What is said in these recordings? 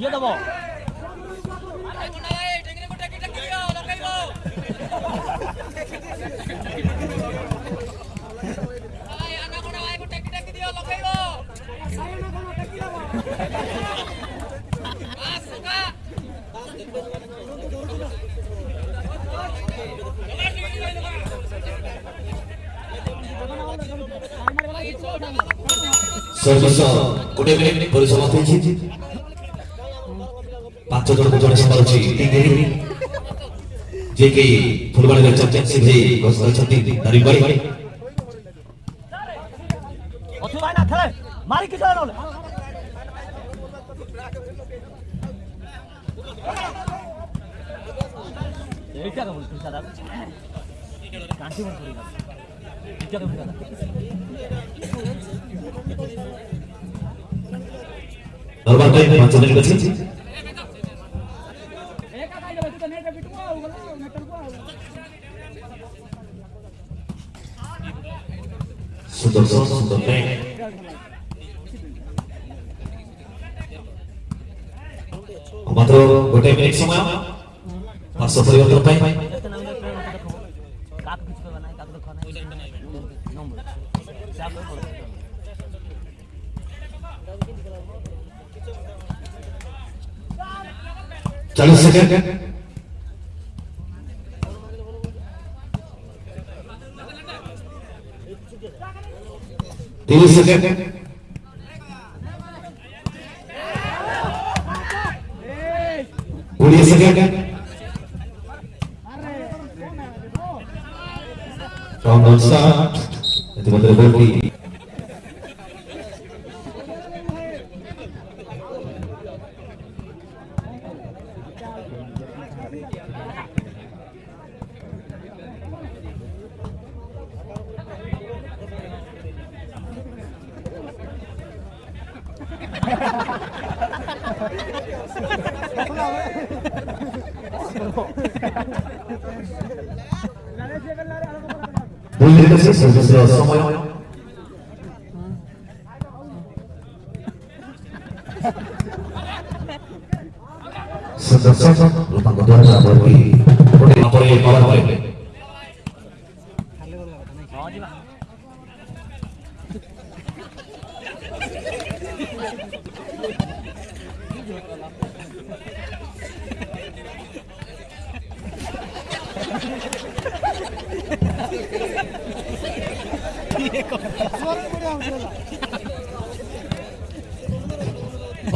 দিয়ে দেবো Sir, sir, good evening, Police Officer. ପାଞ୍ଚ ଜଣକୁ ଜଣେ ସ୍ମରୁଛି ଯିଏକି ଫୁଲବାଣୀରେ ଚର୍ଚ୍ଚା ସିଂହେ ଘୋଷିଛନ୍ତି ଧରି ପାରି ধরবার পাঁচ জনের কাছে সুন্দর সুন্দর ব্যাট মাত্র গোটে মিনিট সময় পাঁচশ পরিবর্তন পাই চল্লিশ second 30 second. Twenty second. From the start, it was Bulundurucu sözü Se Sedasar, lupang kedua, lupang pergi. Pergi, pergi, pergi, और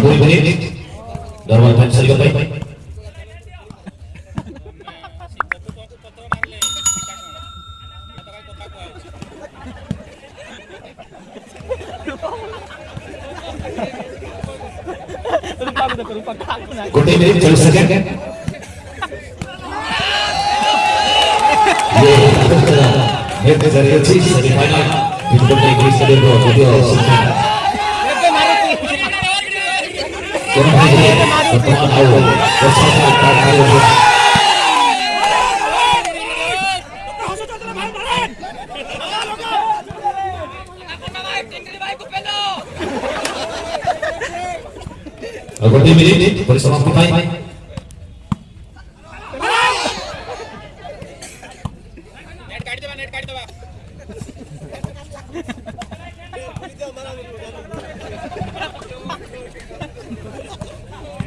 पूरी बनी नॉर्मल फैन सर भाई गोटे मिनट चल सके ये जरिए semifinal Indonesia sedih video Pertemuan bersama Aku tim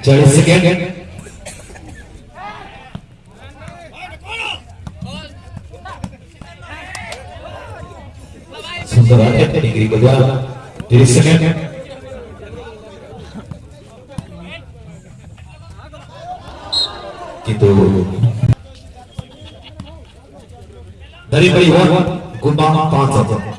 चालीस सेकेंड सुंदर आने डिग्री को जा तीस सेकेंड किंतु दरी बड़ी हुआ गुमा पांच हजार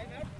Time out.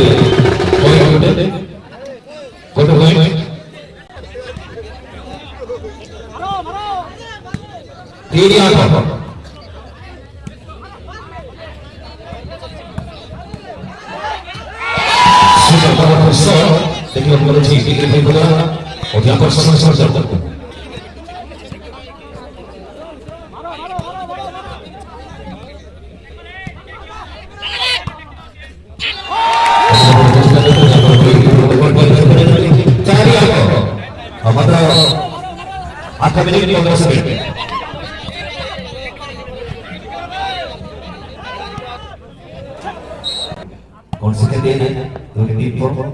করে কত পয়েন্ট তিন আট সুন্দর করার পর দেখলাম বলেছি ডিগ্রি হয়ে গেল অভিজ্ঞতা সমস্যা দরকার हवेली कांग्रेस में कौन सी कहते हैं दो टीम को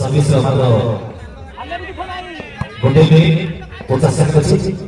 सभी श्रमण vou dia, vou estar sempre assim.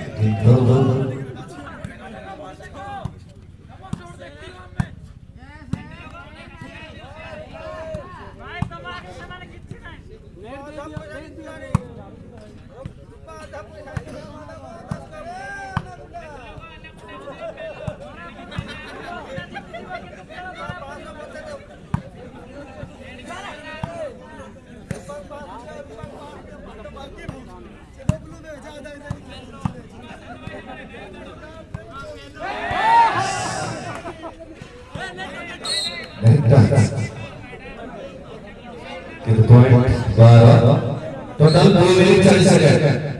Hello. बारह टोटल दो मिनट चालीस सेकंड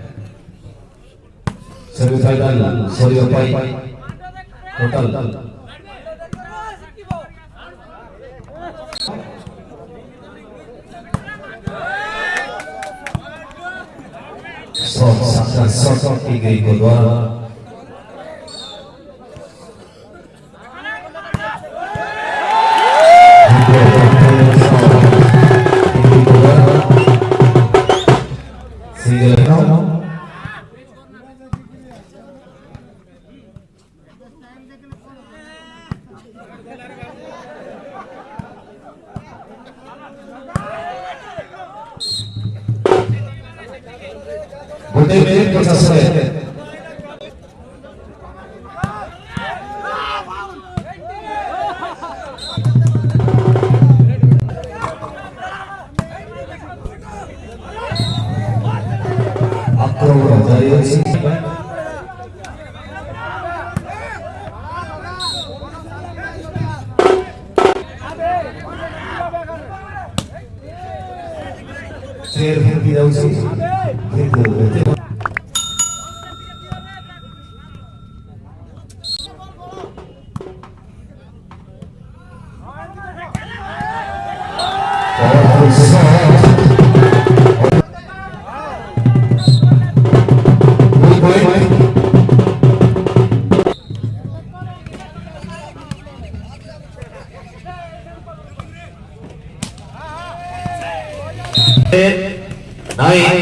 सर्विस आइटल सॉरी अपाई टोटल सौ सौ सौ सौ की गई को द्वारा मेरे प्रशस्त है Sergio Pidausi, Sergio Pidausi. Đấy